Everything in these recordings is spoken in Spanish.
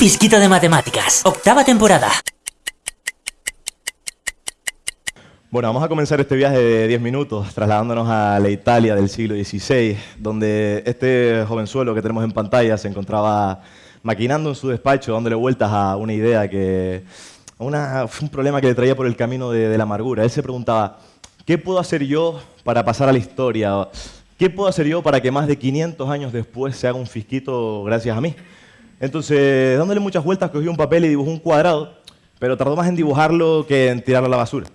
fisquito de matemáticas. Octava temporada. Bueno, vamos a comenzar este viaje de 10 minutos trasladándonos a la Italia del siglo XVI, donde este jovenzuelo que tenemos en pantalla se encontraba maquinando en su despacho, dándole vueltas a una idea que... Una, un problema que le traía por el camino de, de la amargura. Él se preguntaba, ¿qué puedo hacer yo para pasar a la historia? ¿Qué puedo hacer yo para que más de 500 años después se haga un fisquito gracias a mí? Entonces, dándole muchas vueltas, cogió un papel y dibujó un cuadrado, pero tardó más en dibujarlo que en tirarlo a la basura.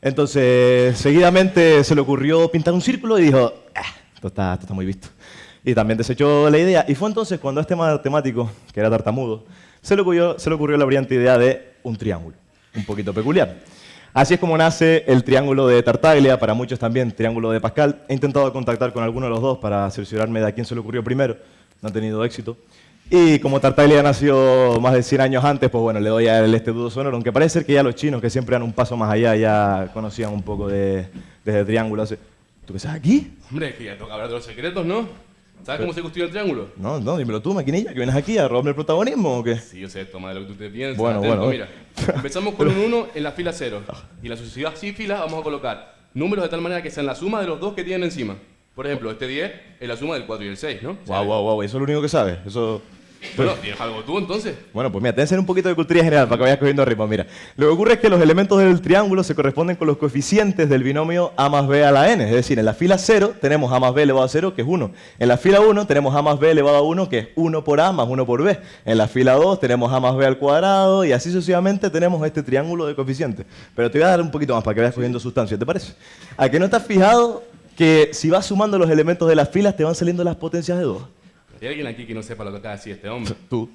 Entonces, seguidamente se le ocurrió pintar un círculo y dijo, ah, esto, está, esto está muy visto. Y también desechó la idea. Y fue entonces cuando a este matemático, que era tartamudo, se le ocurrió, se le ocurrió la brillante idea de un triángulo, un poquito peculiar. Así es como nace el triángulo de Tartaglia, para muchos también triángulo de Pascal. He intentado contactar con alguno de los dos para cerciorarme de a quién se le ocurrió primero, no ha tenido éxito. Y como Tartaglia nació más de 100 años antes, pues bueno, le doy a él este dudoso honor, aunque parece ser que ya los chinos, que siempre han un paso más allá, ya conocían un poco de, de triángulo. ¿Tú qué sabes aquí? Hombre, que ya toca hablar de los secretos, ¿no? ¿Sabes cómo se construye el triángulo? No, no, dímelo tú, maquinilla, que vienes aquí a robarme el protagonismo o qué. Sí, yo sé, toma de lo que tú te piensas. Bueno, bueno. Mira, empezamos con un 1 en la fila 0. Y en la sucesivas sí filas vamos a colocar números de tal manera que sean la suma de los dos que tienen encima. Por ejemplo, este 10 es la suma del 4 y el 6, ¿no? Guau, guau, guau, eso es lo único que sabes. Eso... Bueno, ¿tienes algo tú entonces? Bueno, pues mira, te voy a hacer un poquito de cultura general para que vayas cogiendo ritmo. Mira, lo que ocurre es que los elementos del triángulo se corresponden con los coeficientes del binomio a más b a la n. Es decir, en la fila 0 tenemos a más b elevado a 0, que es 1. En la fila 1 tenemos a más b elevado a 1, que es 1 por a más 1 por b. En la fila 2 tenemos a más b al cuadrado y así sucesivamente tenemos este triángulo de coeficientes. Pero te voy a dar un poquito más para que vayas cogiendo sustancia, ¿te parece? ¿A que no estás fijado que si vas sumando los elementos de las filas te van saliendo las potencias de 2? ¿Hay alguien aquí que no sepa lo que acaba de decir este hombre? Tú.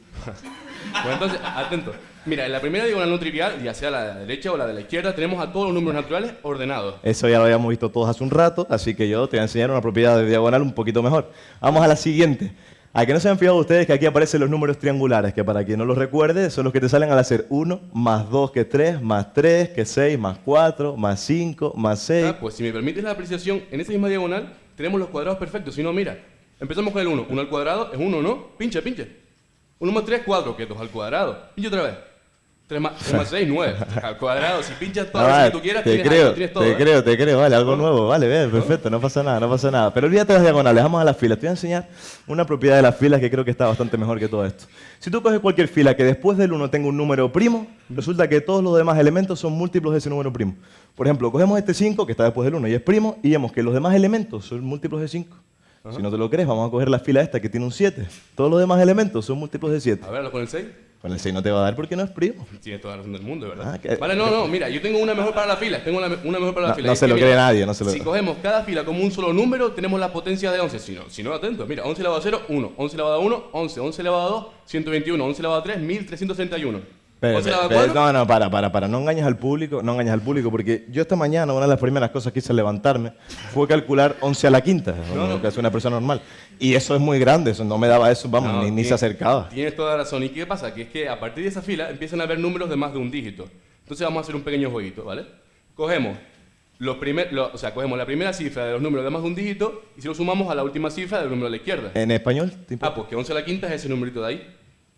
Bueno, entonces, atento. Mira, en la primera diagonal no trivial, ya sea la de la derecha o la de la izquierda, tenemos a todos los números naturales ordenados. Eso ya lo habíamos visto todos hace un rato, así que yo te voy a enseñar una propiedad de diagonal un poquito mejor. Vamos a la siguiente. ¿A que no se han fijado ustedes que aquí aparecen los números triangulares? Que para quien no los recuerde, son los que te salen al hacer 1 más 2 que 3, más 3 que 6, más 4, más 5, más 6. Ah, pues si me permites la apreciación, en esa misma diagonal tenemos los cuadrados perfectos. Si no, mira, empezamos con el 1. 1 al cuadrado es 1, ¿no? Pincha, pincha. 1 más 3, 4, que es 2 al cuadrado. Pincha otra vez. 3 más, 3 más 6, 9. Al cuadrado. Si pinchas todo Ah, lo que tú quieras, te tienes, creo, algo, tienes todo. te ¿eh? creo, te creo, vale, algo nuevo, vale, bien, perfecto, no pasa nada, no pasa nada. Pero olvídate de las diagonales, vamos a las filas. Te voy a enseñar una propiedad de las filas que creo que está bastante mejor que todo esto. Si tú coges cualquier fila que después del 1 tenga un número primo, resulta que todos los demás elementos son múltiplos de ese número primo. Por ejemplo, cogemos este 5 que está después del 1 y es primo y vemos que los demás elementos son múltiplos de 5. Si no te lo crees, vamos a coger la fila esta que tiene un 7. Todos los demás elementos son múltiplos de 7. A ver, con el 6. Con el 6 no te va a dar porque no es primo. Tienes toda la razón del mundo, ¿verdad? Ah, Vale, no, no, mira, yo tengo una mejor para la fila. Tengo una, una mejor para la No- fila. no Es se que, lo mira, cree nadie, no se lo- Si cogemos cada fila como un solo número, tenemos la potencia de 11. Si no, si no atento, mira, 11 elevado a 0, 1. 11 elevado a 1, 11. 11 elevado a 2, 121. 11 elevado a 3, 1331. Pero, 11 elevado a pero, 4, no, no, para, para, para. No engañes al público, no engañes al público, porque yo esta mañana una de las primeras cosas que hice al levantarme fue calcular 11 a la quinta, lo que hace una persona normal. Y eso es muy grande, eso no me daba eso, vamos, No, ni, ni se acercaba. Tienes toda la razón. ¿Y qué pasa? Que es que a partir de esa fila empiezan a haber números de más de un dígito. Entonces vamos a hacer un pequeño jueguito, ¿vale? Cogemos, los primer, lo- o sea, cogemos la primera cifra de los números de más de un dígito y si lo sumamos a la última cifra del número de la izquierda. En español. Ah, pues que 11 a la quinta es ese numerito de ahí,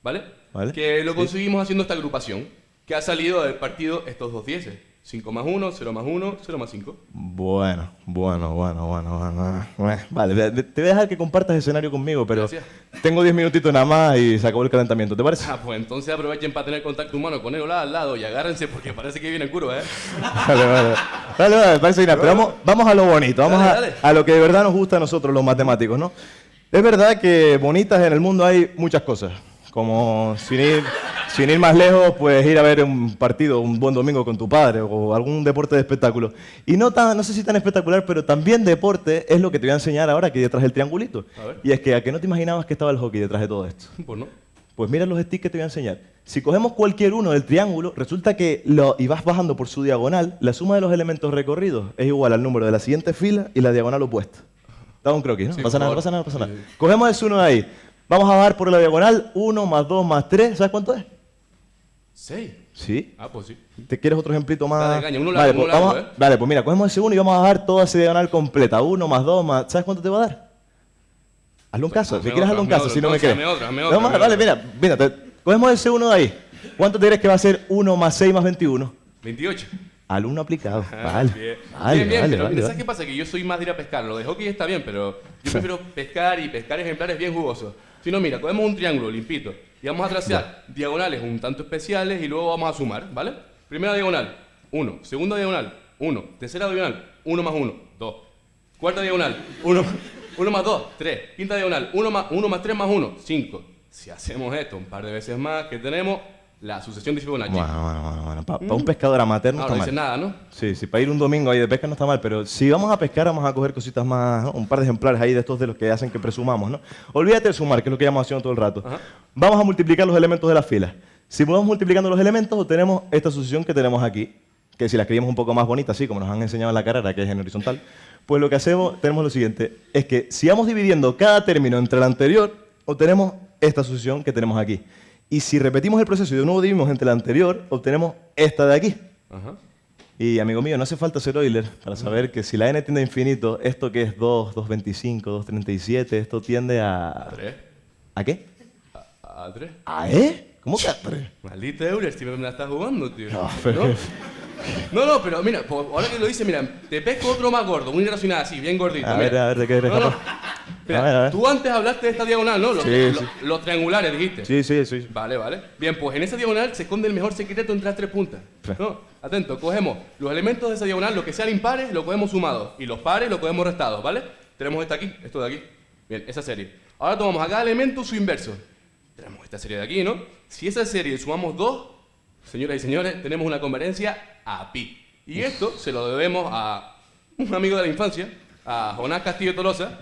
¿vale? Vale. Que lo Sí. conseguimos haciendo esta agrupación, que ha salido del partido estos dos dieces. 5 más 1, 0 más 1, 0 más 5. Bueno, bueno, bueno, bueno, bueno. bueno. Vale, te voy a dejar que compartas escenario conmigo, pero Gracias. tengo 10 minutitos nada más y se acabó el calentamiento, ¿te parece? Ah, pues entonces aprovechen para tener contacto humano con él al lado y agárrense porque parece que viene en curva, ¿eh? Vale, vale. Vale, vale, parece bien. Pero vamos, vamos a lo bonito, vamos Dale, a, dale. a lo que de verdad nos gusta a nosotros los matemáticos, ¿no? Es verdad que bonitas en el mundo hay muchas cosas, como sin ir, sin ir más lejos, pues ir a ver un partido un buen domingo con tu padre o algún deporte de espectáculo. Y no, tan, no sé si tan espectacular, pero también deporte es lo que te voy a enseñar ahora aquí detrás del triangulito. Y es que a que no te imaginabas que estaba el hockey detrás de todo esto. Pues no. Pues mira los sticks que te voy a enseñar. Si cogemos cualquier uno del triángulo, resulta que lo, y vas bajando por su diagonal, la suma de los elementos recorridos es igual al número de la siguiente fila y la diagonal opuesta. Da un croquis, ¿no? Sí, pasa nada, pasa nada, pasa nada. Cogemos ese uno de ahí. Vamos a bajar por la diagonal, 1 más 2 más 3, ¿sabes cuánto es? 6. Sí. Ah, pues sí. ¿Te quieres otro ejemplito más? Dale, caña, uno vale, largo, pues, uno largo, vamos ¿eh? vale, pues mira, cogemos ese uno y vamos a bajar toda esa diagonal completa. 1 más 2 más... ¿Sabes cuánto te va a dar? Hazle un caso, si quieres hazle un caso, otro, si no me crees. vale, mira, mira, te- Cogemos ese 1 de ahí. ¿Cuánto te crees que va a ser 1 más 6 más 21? 28. Alumno aplicado. Ah, Vale. bien. Vale, bien, bien, vale, pero vale, ¿sabes vale. qué pasa? Que yo soy más de ir a pescar. Lo de hockey está bien, pero yo prefiero pescar y pescar ejemplares bien jugosos. Si no, mira, cogemos un triángulo limpito y vamos a trazar diagonales un tanto especiales y luego vamos a sumar, ¿vale? Primera diagonal, 1. Segunda diagonal, 1. Tercera diagonal, 1 más 1, 2. Cuarta diagonal, 1 1 más 2, 3. Quinta diagonal, 1 más 1 más 3 más 1, 5. Si hacemos esto un par de veces más, que tenemos la sucesión de Fibonacci. Bueno, bueno, bueno, bueno. Para un pescador amateur no no, está no mal. dice nada, ¿no? Sí, sí, para ir un domingo ahí de pesca no está mal, pero si vamos a pescar vamos a coger cositas más, ¿no? un par de ejemplares ahí de estos de los que hacen que presumamos, ¿no? Olvídate de sumar, que es lo que llevamos haciendo todo el rato. Ajá. Vamos a multiplicar los elementos de las filas. Si vamos multiplicando los elementos, obtenemos esta sucesión que tenemos aquí, que si la escribimos un poco más bonita, así como nos han enseñado en la carrera, que es en horizontal, pues lo que hacemos, tenemos lo siguiente, es que si vamos dividiendo cada término entre el anterior, obtenemos esta sucesión que tenemos aquí. Y si repetimos el proceso y de nuevo dividimos entre el anterior, obtenemos esta de aquí. Ajá. Y amigo mío, no hace falta ser Euler para saber que si la n tiende a infinito, esto que es 2, 225, 237, esto tiende A a... 3. ¿A qué? A 3. ¿A E? ¿Cómo que a 3? Maldita Euler, si me la estás jugando, tío. No, pero- ¿No? No, no, pero mira, ahora que lo dice, mira, te pesco otro más gordo, un irracional así, bien gordito. A mira. ver, a ver, ¿de qué eres No, no. A ver, a ver. tú antes hablaste de esta diagonal, ¿no? Los, Sí, los- sí. los triangulares, dijiste. Sí, sí, sí. Vale, vale. Bien, pues en esa diagonal se esconde el mejor secreto entre las tres puntas. ¿No? Atento, cogemos los elementos de esa diagonal, lo que sean impares, lo cogemos sumados. Y los pares lo cogemos restados, ¿vale? Tenemos esta aquí, esto de aquí. Bien, esa serie. Ahora tomamos a cada elemento su inverso. Tenemos esta serie de aquí, ¿no? Si esa serie sumamos dos, señoras y señores, tenemos una conveniencia a pi. Y esto se lo debemos a un amigo de la infancia, a Jonás Castillo Tolosa,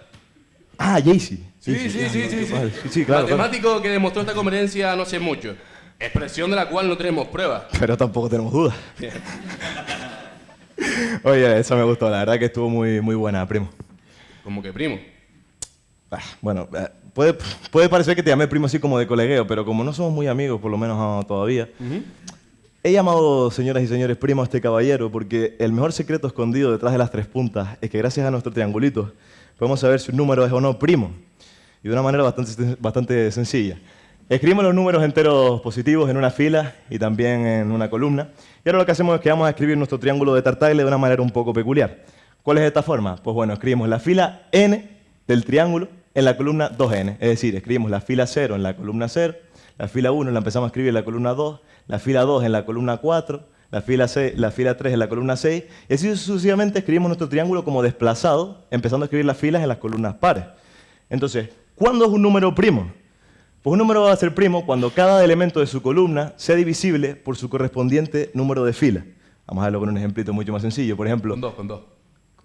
Ah, Jaycee. Sí, sí, sí, sí, sí. Vale, sí, sí, claro, claro. Matemático que demostró esta conveniencia no sé mucho. Expresión de la cual no tenemos pruebas. Pero tampoco tenemos dudas. Oye, esa me gustó, la verdad que estuvo muy, muy buena, primo. Como que primo. Ah, Bueno, eh, puede, puede parecer que te llamé primo así como de colegueo, pero como no somos muy amigos, por lo menos ah, todavía, he llamado, señoras y señores, primo a este caballero porque el mejor secreto escondido detrás de las tres puntas es que gracias a nuestro triangulito podemos saber si un número es o no primo. Y de una manera bastante, bastante sencilla. Escribimos los números enteros positivos en una fila y también en una columna. Y ahora lo que hacemos es que vamos a escribir nuestro triángulo de Tartagle de una manera un poco peculiar. ¿Cuál es esta forma? Pues bueno, escribimos la fila n del triángulo en la columna 2n. Es decir, escribimos la fila 0 en la columna 0, la fila 1 la empezamos a escribir en la columna 2, la fila 2 en la columna 4, la fila, 6, la fila 3 en la columna 6, y así sucesivamente escribimos nuestro triángulo como desplazado, empezando a escribir las filas en las columnas pares. Entonces, ¿cuándo es un número primo? Pues un número va a ser primo cuando cada elemento de su columna sea divisible por su correspondiente número de fila. Vamos a verlo con un ejemplito mucho más sencillo. Por ejemplo, Con dos, con dos.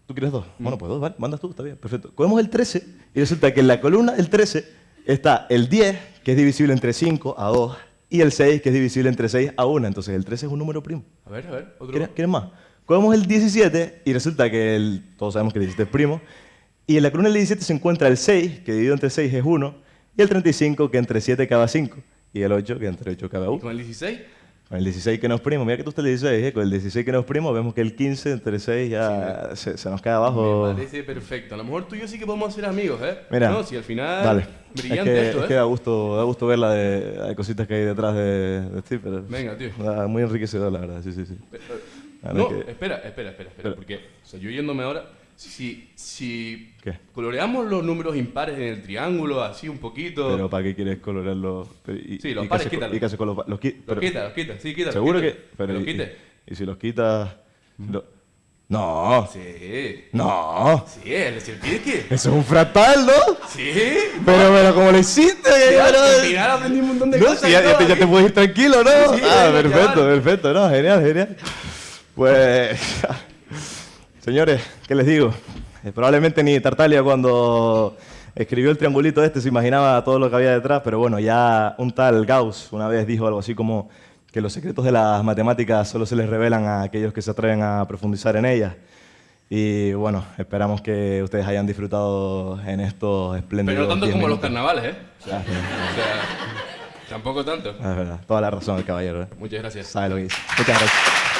¿tú quieres dos? Bueno, pues dos, vale, mandas tú, está bien, perfecto. Cogemos el 13 y resulta que en la columna del 13 está el 10, que es divisible entre 5 a 2, y el 6, que es divisible entre 6 a 1. Entonces el 13 es un número primo. A ver, a ver. Otro. ¿Quieres, quieres más? Cogemos el 17 y resulta que el, todos sabemos que el 17 es primo. Y en la columna del 17 se encuentra el 6, que dividido entre 6 es 1, y el 35, que entre 7 cabe 5, y el 8, que entre 8 cabe ¿Y 1. con el 16? Con el 16 que no es primo, mira que tú estás el 16, ¿eh? con el 16 que no es primo, vemos que el 15 entre 6 ya se, se nos cae abajo. Me parece perfecto. A lo mejor tú y yo sí que podemos ser amigos, ¿eh? Mira, No, si al final. dale. Brillante es que, esto, es ¿eh? que da gusto, da gusto ver la de, cositas que hay detrás de, de Steve, pero Venga, tío. da muy enriquecedor, la verdad, sí, sí, sí. No, que- espera, espera, espera. Espera. Porque, o sea, yo yéndome ahora, si, si ¿Qué? coloreamos los números impares en el triángulo, así un poquito. Pero ¿para qué quieres colorarlos? Pero, y- Sí, los y pares, haces con- quítalo. ¿Y qué haces con los pa- los qui- los quita, los quita, sí, quita. ¿Seguro los que...? quita. Pero, los y, quite. y- y si los quitas... lo- No, Sí. no. Sí, es decir. Eso es un fractal, ¿no? Sí. Pero, pero, ¿cómo lo hiciste? Al Pero- final aprendí un montón de No, cosas. sí, ya, ya te, ya te puedes ir tranquilo, ¿no? Sí, ah, perfecto, perfecto, no, genial, genial. Pues, señores, ¿qué les digo? Eh, probablemente ni Tartaglia cuando escribió el triangulito este se imaginaba todo lo que había detrás, pero bueno, ya un tal Gauss una vez dijo algo así como que los secretos de las matemáticas solo se les revelan a aquellos que se atreven a profundizar en ellas. Y bueno, esperamos que ustedes hayan disfrutado en estos espléndidos Pero no tanto 10 como los carnavales, ¿eh? Ah. O sea, tampoco tanto. Es verdad, toda la razón el caballero. ¿eh? Muchas gracias. Sabe lo que dice. Muchas gracias.